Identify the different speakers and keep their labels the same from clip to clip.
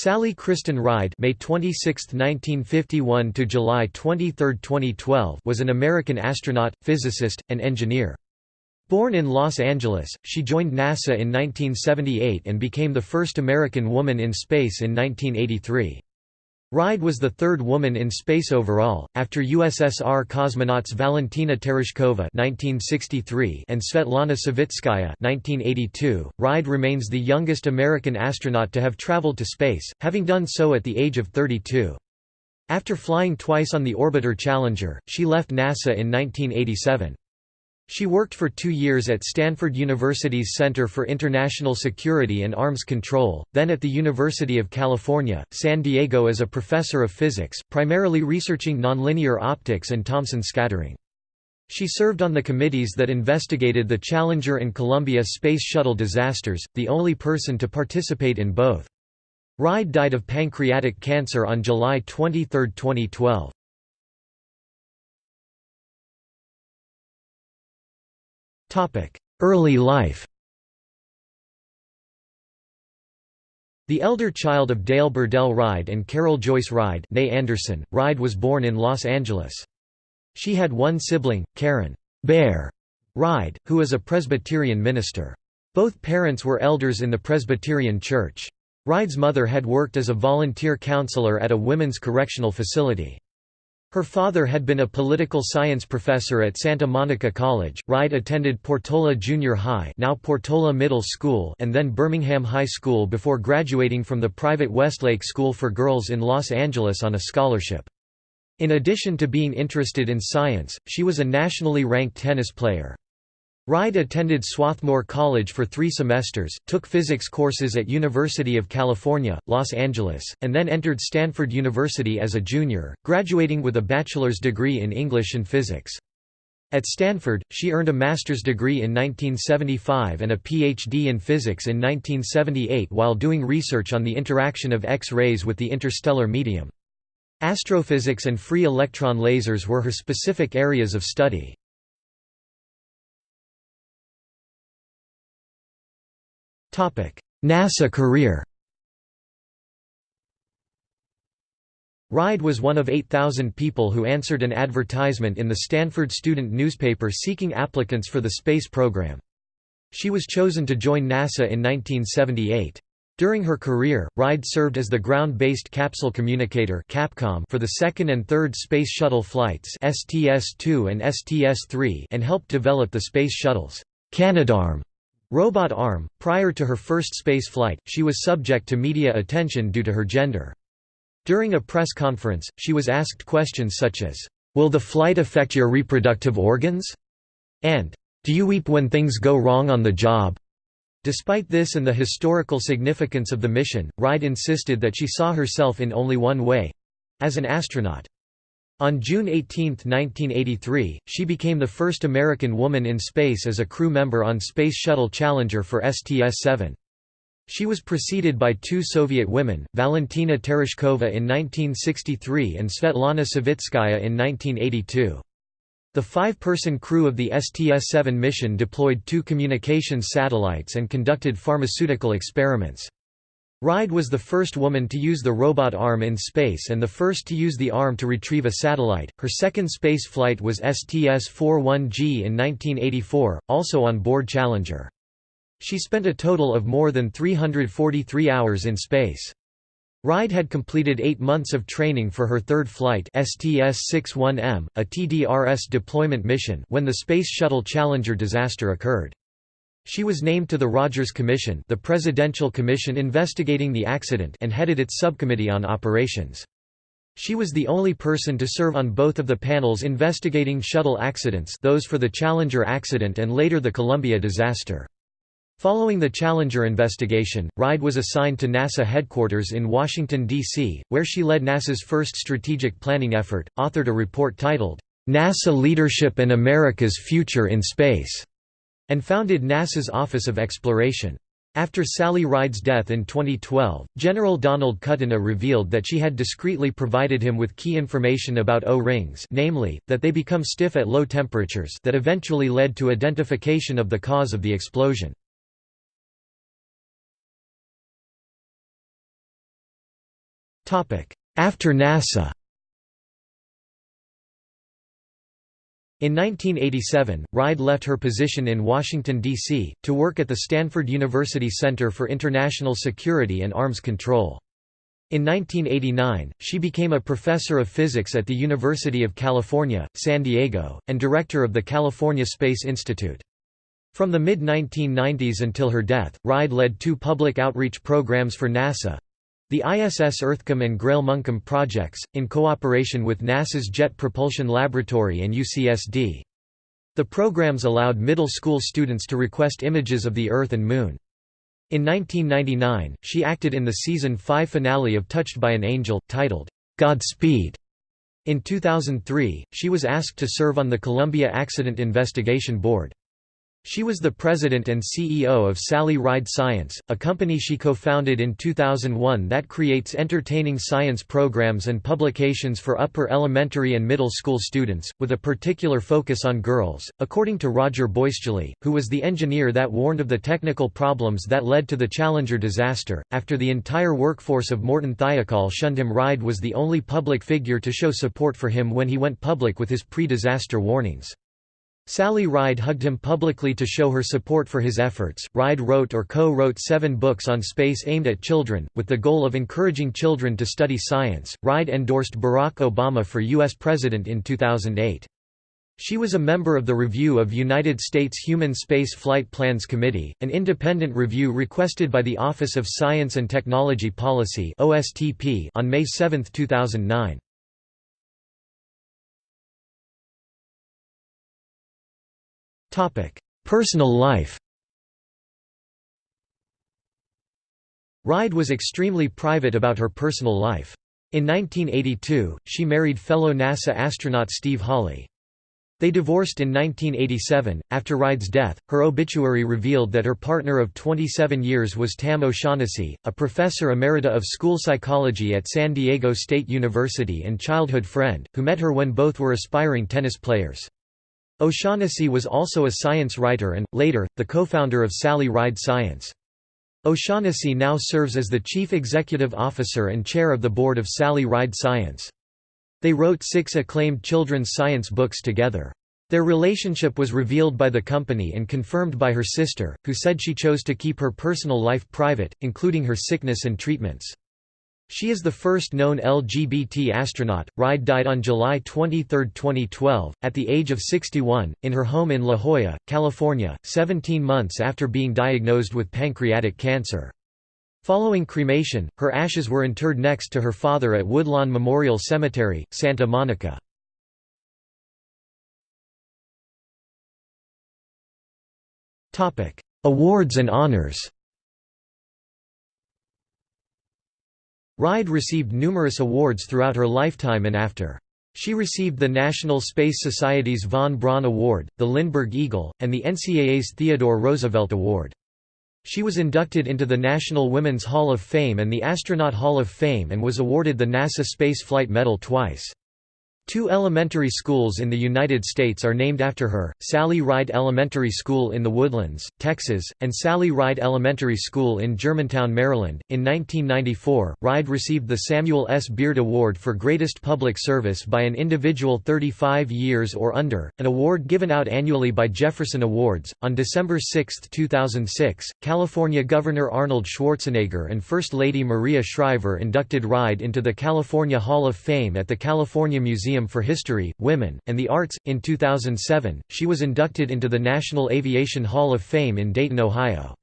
Speaker 1: Sally Kristen Ride May 26, 1951 to July 23, 2012 was an American astronaut, physicist, and engineer. Born in Los Angeles, she joined NASA in 1978 and became the first American woman in space in 1983. Ride was the third woman in space overall, after USSR cosmonauts Valentina Tereshkova (1963) and Svetlana Savitskaya (1982). Ride remains the youngest American astronaut to have traveled to space, having done so at the age of 32. After flying twice on the orbiter Challenger, she left NASA in 1987. She worked for two years at Stanford University's Center for International Security and Arms Control, then at the University of California, San Diego as a professor of physics, primarily researching nonlinear optics and Thomson scattering. She served on the committees that investigated the Challenger and Columbia Space Shuttle disasters, the only person to participate in both. Ride died of pancreatic cancer on July 23, 2012. Early life The elder child of Dale Burdell Ride and Carol Joyce Ride née Anderson, Ride was born in Los Angeles. She had one sibling, Karen Bear Ride, who is a Presbyterian minister. Both parents were elders in the Presbyterian Church. Ride's mother had worked as a volunteer counselor at a women's correctional facility. Her father had been a political science professor at Santa Monica College. Ride attended Portola Junior High, now Portola Middle School, and then Birmingham High School before graduating from the private Westlake School for Girls in Los Angeles on a scholarship. In addition to being interested in science, she was a nationally ranked tennis player. Ride attended Swarthmore College for three semesters, took physics courses at University of California, Los Angeles, and then entered Stanford University as a junior, graduating with a bachelor's degree in English and physics. At Stanford, she earned a master's degree in 1975 and a PhD in physics in 1978 while doing research on the interaction of X-rays with the interstellar medium. Astrophysics and free electron lasers were her specific areas of study. NASA career Ride was one of 8,000 people who answered an advertisement in the Stanford student newspaper seeking applicants for the space program. She was chosen to join NASA in 1978. During her career, Ride served as the ground-based capsule communicator Capcom for the second and third Space Shuttle flights STS-2 and STS-3 and helped develop the Space Shuttle's Canadarm Robot arm. Prior to her first space flight, she was subject to media attention due to her gender. During a press conference, she was asked questions such as, Will the flight affect your reproductive organs? and Do you weep when things go wrong on the job? Despite this and the historical significance of the mission, Ride insisted that she saw herself in only one way as an astronaut. On June 18, 1983, she became the first American woman in space as a crew member on Space Shuttle Challenger for STS-7. She was preceded by two Soviet women, Valentina Tereshkova in 1963 and Svetlana Savitskaya in 1982. The five-person crew of the STS-7 mission deployed two communications satellites and conducted pharmaceutical experiments. Ride was the first woman to use the robot arm in space and the first to use the arm to retrieve a satellite. Her second space flight was STS-41G in 1984, also on board Challenger. She spent a total of more than 343 hours in space. Ride had completed eight months of training for her third flight STS-61M, a TDRS deployment mission when the Space Shuttle Challenger disaster occurred. She was named to the Rogers Commission the presidential commission investigating the accident and headed its subcommittee on operations. She was the only person to serve on both of the panels investigating shuttle accidents those for the Challenger accident and later the Columbia disaster. Following the Challenger investigation, Ride was assigned to NASA headquarters in Washington, D.C., where she led NASA's first strategic planning effort, authored a report titled, NASA Leadership and America's Future in Space and founded NASA's Office of Exploration. After Sally Ride's death in 2012, General Donald Kutyna revealed that she had discreetly provided him with key information about O-rings namely, that they become stiff at low temperatures that eventually led to identification of the cause of the explosion. After NASA In 1987, Ride left her position in Washington, D.C., to work at the Stanford University Center for International Security and Arms Control. In 1989, she became a professor of physics at the University of California, San Diego, and director of the California Space Institute. From the mid-1990s until her death, Ride led two public outreach programs for NASA, the ISS EarthKAM and Grail MoonKAM projects, in cooperation with NASA's Jet Propulsion Laboratory and UCSD. The programs allowed middle school students to request images of the Earth and Moon. In 1999, she acted in the season 5 finale of Touched by an Angel, titled, Godspeed. In 2003, she was asked to serve on the Columbia Accident Investigation Board. She was the president and CEO of Sally Ride Science, a company she co-founded in 2001 that creates entertaining science programs and publications for upper elementary and middle school students, with a particular focus on girls, according to Roger Boisjoly, who was the engineer that warned of the technical problems that led to the Challenger disaster. After the entire workforce of Morton Thiokol shunned him Ride was the only public figure to show support for him when he went public with his pre-disaster warnings. Sally Ride hugged him publicly to show her support for his efforts. Ride wrote or co wrote seven books on space aimed at children, with the goal of encouraging children to study science. Ride endorsed Barack Obama for U.S. President in 2008. She was a member of the Review of United States Human Space Flight Plans Committee, an independent review requested by the Office of Science and Technology Policy on May 7, 2009. Personal life Ride was extremely private about her personal life. In 1982, she married fellow NASA astronaut Steve Hawley. They divorced in 1987. After Ride's death, her obituary revealed that her partner of 27 years was Tam O'Shaughnessy, a professor emerita of school psychology at San Diego State University and childhood friend, who met her when both were aspiring tennis players. O'Shaughnessy was also a science writer and, later, the co-founder of Sally Ride Science. O'Shaughnessy now serves as the chief executive officer and chair of the board of Sally Ride Science. They wrote six acclaimed children's science books together. Their relationship was revealed by the company and confirmed by her sister, who said she chose to keep her personal life private, including her sickness and treatments. She is the first known LGBT astronaut. Ride died on July 23, 2012, at the age of 61, in her home in La Jolla, California, 17 months after being diagnosed with pancreatic cancer. Following cremation, her ashes were interred next to her father at Woodlawn Memorial Cemetery, Santa Monica. Awards and honors Ride received numerous awards throughout her lifetime and after. She received the National Space Society's von Braun Award, the Lindbergh Eagle, and the NCAA's Theodore Roosevelt Award. She was inducted into the National Women's Hall of Fame and the Astronaut Hall of Fame and was awarded the NASA Space Flight Medal twice. Two elementary schools in the United States are named after her, Sally Ride Elementary School in the Woodlands, Texas, and Sally Ride Elementary School in Germantown, Maryland. In 1994, Ride received the Samuel S. Beard Award for Greatest Public Service by an individual 35 years or under, an award given out annually by Jefferson Awards. On December 6, 2006, California Governor Arnold Schwarzenegger and First Lady Maria Shriver inducted Ride into the California Hall of Fame at the California Museum Museum for History, Women, and the Arts. In 2007, she was inducted into the National Aviation Hall of Fame in Dayton, Ohio.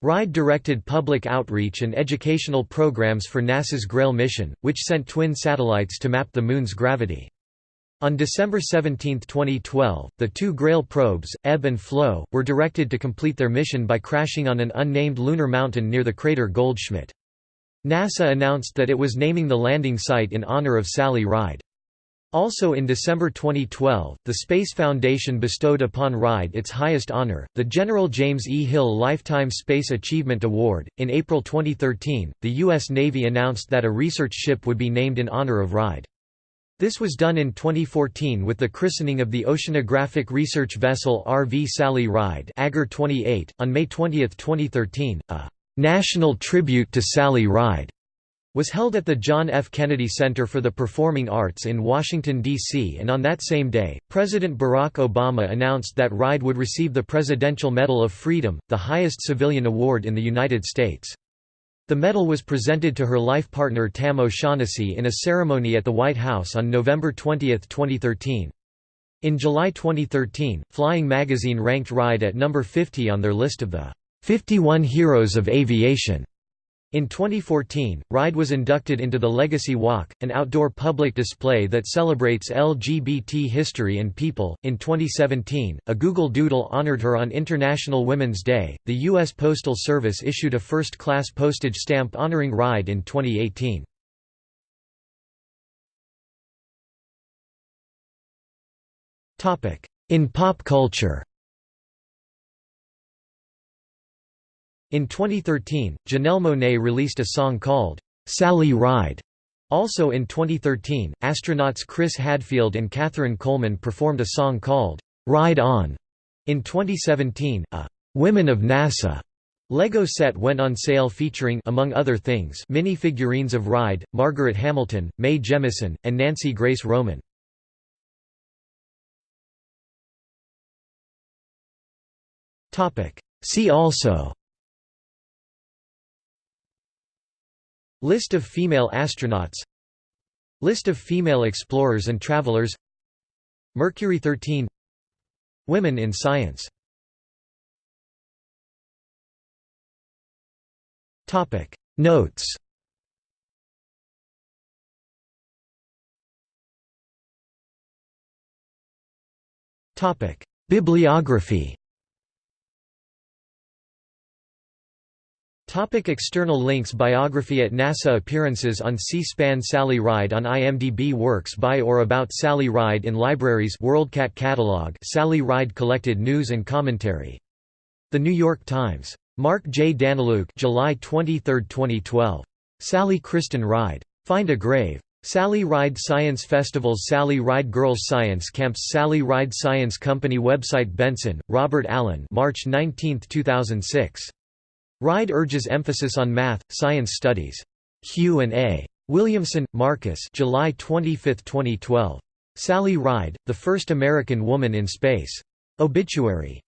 Speaker 1: Ride directed public outreach and educational programs for NASA's Grail mission, which sent twin satellites to map the Moon's gravity. On December 17, 2012, the two Grail probes, Ebb and Flow, were directed to complete their mission by crashing on an unnamed lunar mountain near the crater Goldschmidt. NASA announced that it was naming the landing site in honor of Sally Ride. Also in December 2012, the Space Foundation bestowed upon Ride its highest honor, the General James E. Hill Lifetime Space Achievement Award. In April 2013, the U.S. Navy announced that a research ship would be named in honor of Ride. This was done in 2014 with the christening of the oceanographic research vessel RV Sally Ride AGOR 28. On May 20, 2013, a national tribute to Sally Ride was held at the John F. Kennedy Center for the Performing Arts in Washington, D.C. and on that same day, President Barack Obama announced that Ride would receive the Presidential Medal of Freedom, the highest civilian award in the United States. The medal was presented to her life partner Tam O'Shaughnessy in a ceremony at the White House on November 20, 2013. In July 2013, Flying Magazine ranked Ride at number 50 on their list of the 51 Heroes of Aviation. In 2014, RIDE was inducted into the Legacy Walk, an outdoor public display that celebrates LGBT history and people. In 2017, a Google Doodle honored her on International Women's Day. The U.S. Postal Service issued a first class postage stamp honoring RIDE in 2018. In pop culture In 2013, Janelle Monáe released a song called, "'Sally Ride". Also in 2013, astronauts Chris Hadfield and Catherine Coleman performed a song called, "'Ride On". In 2017, a "'Women of NASA' Lego set went on sale featuring among other things mini figurines of Ride, Margaret Hamilton, Mae Jemison, and Nancy Grace Roman. See also List of female astronauts. List of female explorers and travelers. Mercury 13 Women in science. Notes. Bibliography Topic external links Biography at NASA Appearances on C-SPAN Sally Ride on IMDb Works by or about Sally Ride in Libraries WorldCat Catalog Sally Ride Collected News and Commentary. The New York Times. Mark J. Daniluk July 23, 2012. Sally Kristen Ride. Find a Grave. Sally Ride Science Festivals Sally Ride Girls Science Camps Sally Ride Science Company Website Benson, Robert Allen March 19, 2006. Ride urges emphasis on math, science studies. Q&A. Williamson, Marcus July 25, 2012. Sally Ride, the first American woman in space. Obituary.